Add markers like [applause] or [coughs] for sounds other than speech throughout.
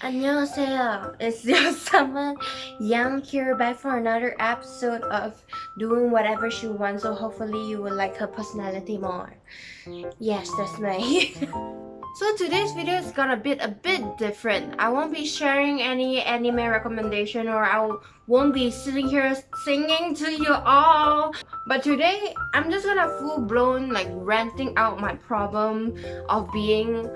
안녕하세요. It's your summer Yang here back for another episode of doing whatever she wants. So hopefully you will like her personality more. Yes, that's me. [laughs] so today's video is gonna be a bit different. I won't be sharing any anime recommendation or I won't be sitting here singing to you all. But today I'm just gonna full blown like ranting out my problem of being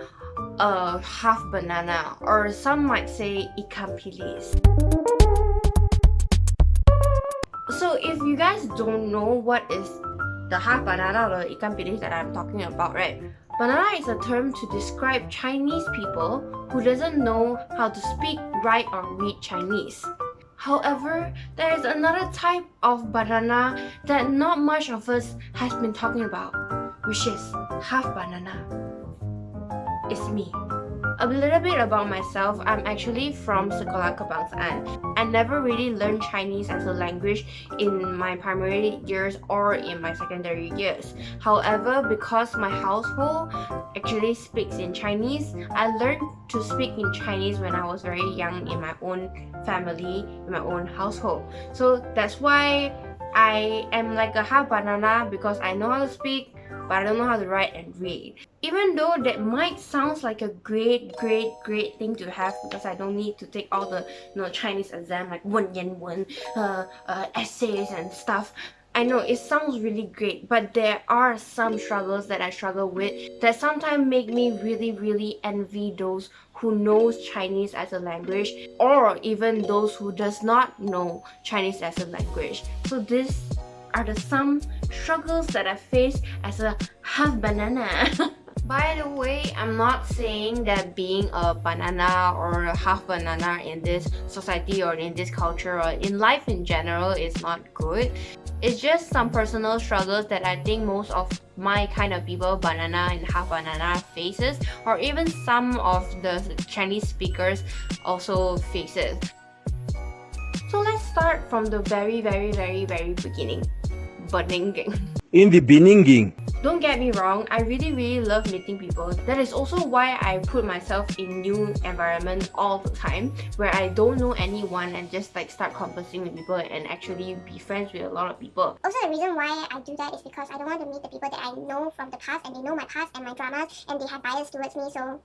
a half banana or some might say ikan bilis. So if you guys don't know what is the half banana or ikan pilis that I'm talking about, right? Banana is a term to describe Chinese people who doesn't know how to speak, write or read Chinese. However, there is another type of banana that not much of us has been talking about, which is half banana. It's me. A little bit about myself, I'm actually from Sekolah Kebangsaan. I never really learned Chinese as a language in my primary years or in my secondary years. However, because my household actually speaks in Chinese, I learned to speak in Chinese when I was very young in my own family, in my own household. So that's why I am like a half banana because I know how to speak, but I don't know how to write and read. Even though that might sounds like a great, great, great thing to have because I don't need to take all the you know, Chinese exam like one yen one uh, uh, essays and stuff. I know it sounds really great, but there are some struggles that I struggle with that sometimes make me really, really envy those who knows Chinese as a language or even those who does not know Chinese as a language. So these are the some struggles that I face as a half banana. [laughs] By the way, I'm not saying that being a banana or a half banana in this society or in this culture or in life in general is not good. It's just some personal struggles that I think most of my kind of people, banana and half banana faces or even some of the Chinese speakers also faces. So let's start from the very very very very beginning. Beninging. In the Beninging. Don't get me wrong, I really really love meeting people. That is also why I put myself in new environment all the time where I don't know anyone and just like start conversing with people and actually be friends with a lot of people. Also the reason why I do that is because I don't want to meet the people that I know from the past and they know my past and my dramas and they have bias towards me so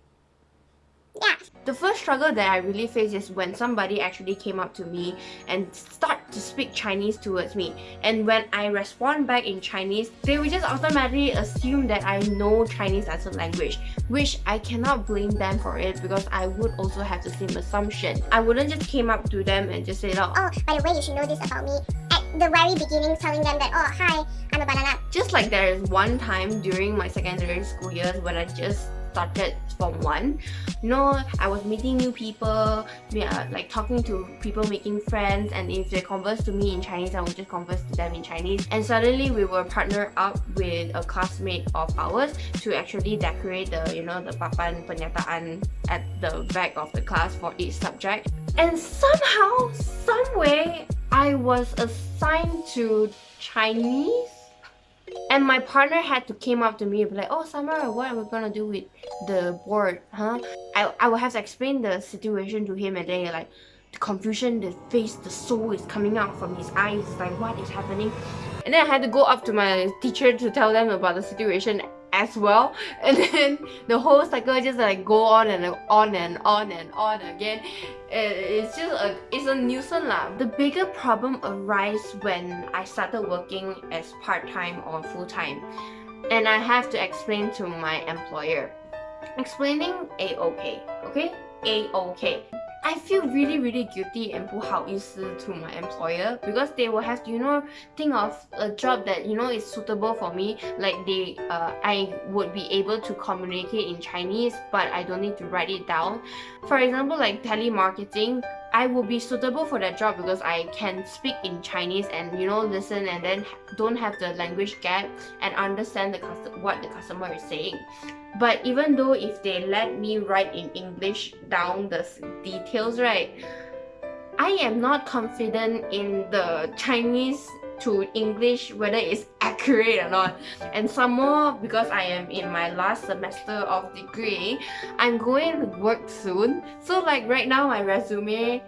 yeah. The first struggle that I really faced is when somebody actually came up to me and start to speak Chinese towards me. And when I respond back in Chinese, they will just automatically assume that I know Chinese as a language, which I cannot blame them for it because I would also have the same assumption. I wouldn't just came up to them and just say, oh, oh by the way, you should know this about me. At the very beginning, telling them that, oh, hi, I'm a banana. Just like there is one time during my secondary school years when I just started from one. Know i was meeting new people yeah, uh, like talking to people making friends and if they converse to me in chinese i would just converse to them in chinese. And suddenly we were partnered up with a classmate of ours to actually decorate the you know the papan penyataan at the back of the class for each subject. And somehow some way i was assigned to chinese and my partner had to came up to me and be like, oh Summer, what are we gonna do with the board, huh? I, I will have to explain the situation to him and then like, the confusion, the face, the soul is coming out from his eyes, like what is happening? And then I had to go up to my teacher to tell them about the situation as well. [laughs] And then the whole cycle just like go on and on and on and on again. It's just a it's a nuisance lah. The bigger problem arises when i started working as part-time or full-time. And i have to explain to my employer. Explaining a-okay okay? A-okay I feel really really guilty and 不好意思 to my employer because they will have to you know think of a job that you know is suitable for me like they uh, I would be able to communicate in Chinese but I don't need to write it down for example like telemarketing I will be suitable for that job because I can speak in Chinese and you know listen and then don't have the language gap and understand the what the customer is saying. But even though if they let me write in English down the details right, I am not confident in the Chinese to English whether it's [laughs] accurate or not. And some more because I am in my last semester of degree, I'm going to work soon. So like right now my resume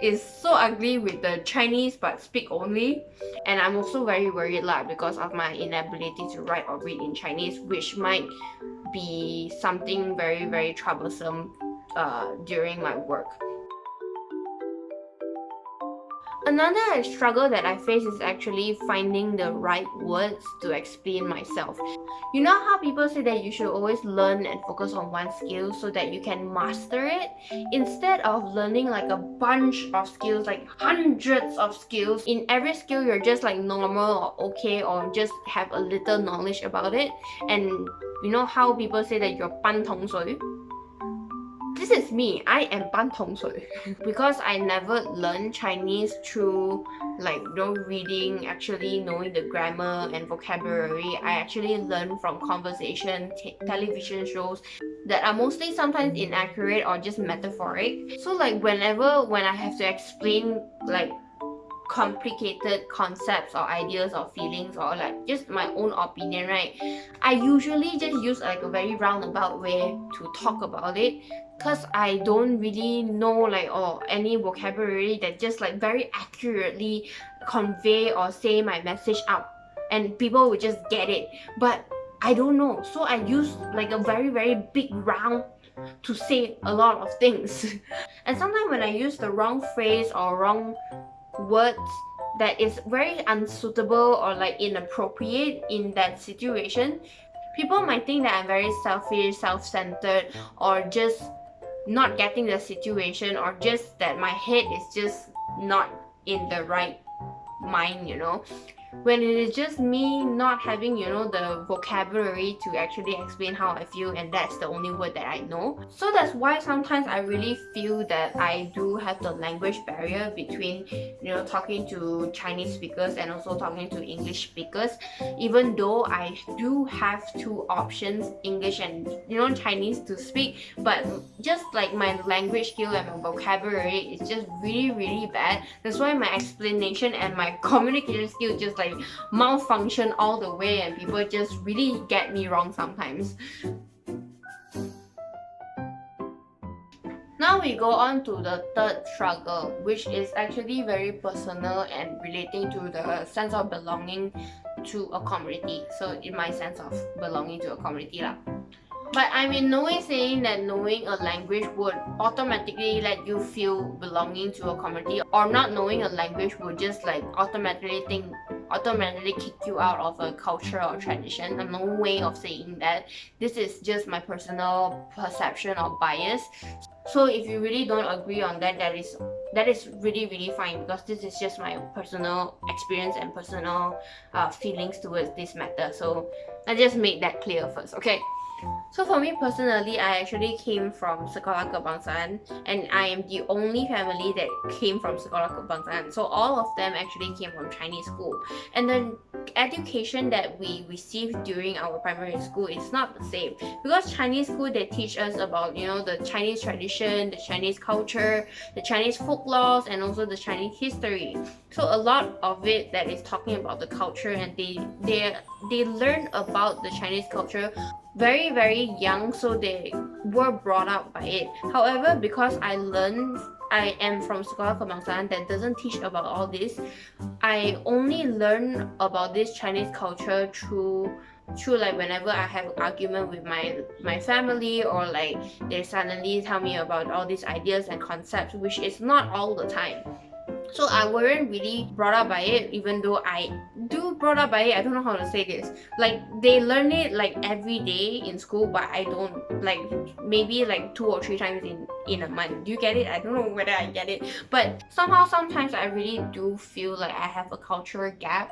is so ugly with the Chinese but speak only and I'm also very worried lah because of my inability to write or read in Chinese which might be something very very troublesome uh, during my work. Another struggle that I face is actually finding the right words to explain myself. You know how people say that you should always learn and focus on one skill so that you can master it? Instead of learning like a bunch of skills, like hundreds of skills, in every skill you're just like normal or okay or just have a little knowledge about it. And you know how people say that you're pan tong soi? This is me. I am Ban Tong Sui. [laughs] because I never learned Chinese through like no reading, actually knowing the grammar and vocabulary. I actually learned from conversation, television shows that are mostly sometimes inaccurate or just metaphoric. So like whenever when I have to explain like complicated concepts or ideas or feelings or like just my own opinion right i usually just use like a very roundabout way to talk about it because i don't really know like or any vocabulary that just like very accurately convey or say my message out. And people will just get it. But i don't know. So i use like a very very big round to say a lot of things. [laughs] And sometimes when i use the wrong phrase or wrong words that is very unsuitable or like inappropriate in that situation people might think that i'm very selfish self-centered or just not getting the situation or just that my head is just not in the right mind you know when it is just me not having you know the vocabulary to actually explain how I feel and that's the only word that I know. So that's why sometimes I really feel that I do have the language barrier between you know talking to Chinese speakers and also talking to English speakers. Even though I do have two options English and you know Chinese to speak but just like my language skill and my vocabulary is just really really bad. That's why my explanation and my [laughs] communication skill just like malfunction all the way and people just really get me wrong sometimes. Now we go on to the third struggle, which is actually very personal and relating to the sense of belonging to a community. So in my sense of belonging to a community lah. But I mean, no way saying that knowing a language would automatically let you feel belonging to a community or not knowing a language would just like automatically think automatically kick you out of a culture or tradition. I'm no way of saying that. This is just my personal perception or bias. So if you really don't agree on that, that is that is really really fine because this is just my personal experience and personal uh, feelings towards this matter. So I just made that clear first, okay? So for me personally, I actually came from Sekolah Kebangsaan and I am the only family that came from Sekolah Kebangsaan. So all of them actually came from Chinese school. And the education that we received during our primary school is not the same. Because Chinese school, they teach us about, you know, the Chinese tradition, the Chinese culture, the Chinese folklore, and also the Chinese history. So a lot of it that is talking about the culture and they, they, they learn about the Chinese culture very very young so they were brought up by it. However because i learned i am from sekolah kebangsaan that doesn't teach about all this i only learn about this chinese culture through through like whenever I have argument with my my family or like they suddenly tell me about all these ideas and concepts which is not all the time so I weren't really brought up by it even though I do brought up by it. I don't know how to say this. Like they learn it like every day in school but I don't like maybe like two or three times in in a month. Do you get it? I don't know whether I get it. But somehow sometimes I really do feel like I have a cultural gap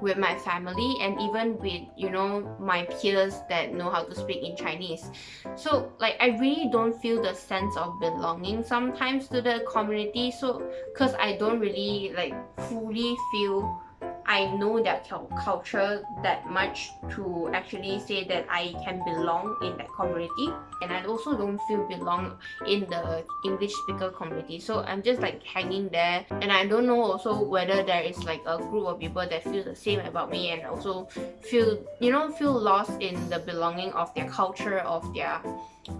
with my family and even with you know my peers that know how to speak in Chinese. So like I really don't feel the sense of belonging sometimes to the community. So because I don't really like fully feel I know their culture that much to actually say that I can belong in that community and I also don't feel belong in the English speaker community. So I'm just like hanging there and I don't know also whether there is like a group of people that feel the same about me and also feel you know feel lost in the belonging of their culture of their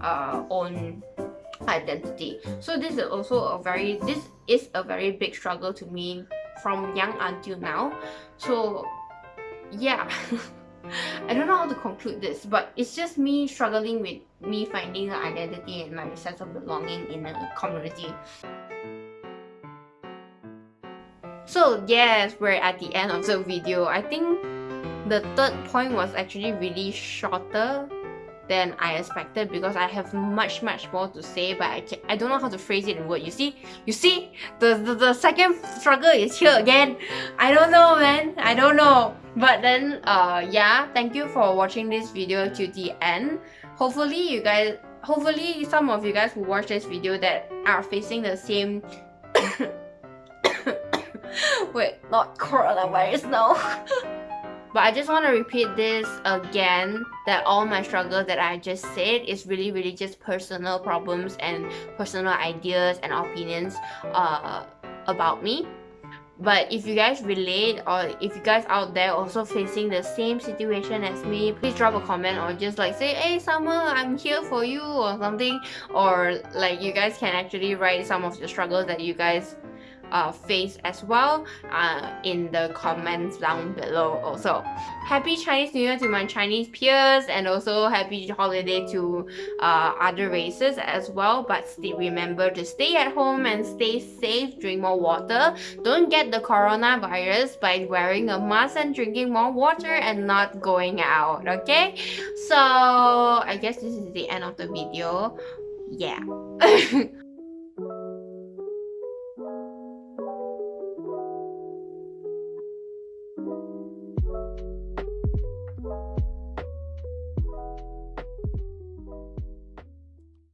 uh, own identity. So this is also a very this is a very big struggle to me from young until now. So yeah. [laughs] I don't know how to conclude this but it's just me struggling with me finding an identity and my sense of belonging in a community. So yes we're at the end of the video. I think the third point was actually really shorter than I expected because I have much much more to say but I, can, I don't know how to phrase it in word. You see? You see? The, the, the second struggle is here again. I don't know man. I don't know. But then uh yeah, thank you for watching this video to the end. Hopefully you guys hopefully some of you guys who watch this video that are facing the same [coughs] [coughs] wait not coronavirus no [laughs] But I just want to repeat this again that all my struggles that I just said is really really just personal problems and personal ideas and opinions uh, about me. But if you guys relate or if you guys out there also facing the same situation as me, please drop a comment or just like say, hey Summer, I'm here for you or something. Or like you guys can actually write some of the struggles that you guys uh, face as well uh, in the comments down below also. Happy Chinese New Year to my Chinese peers and also happy holiday to uh, other races as well but still remember to stay at home and stay safe, drink more water. Don't get the coronavirus by wearing a mask and drinking more water and not going out, okay? So I guess this is the end of the video. Yeah. [laughs]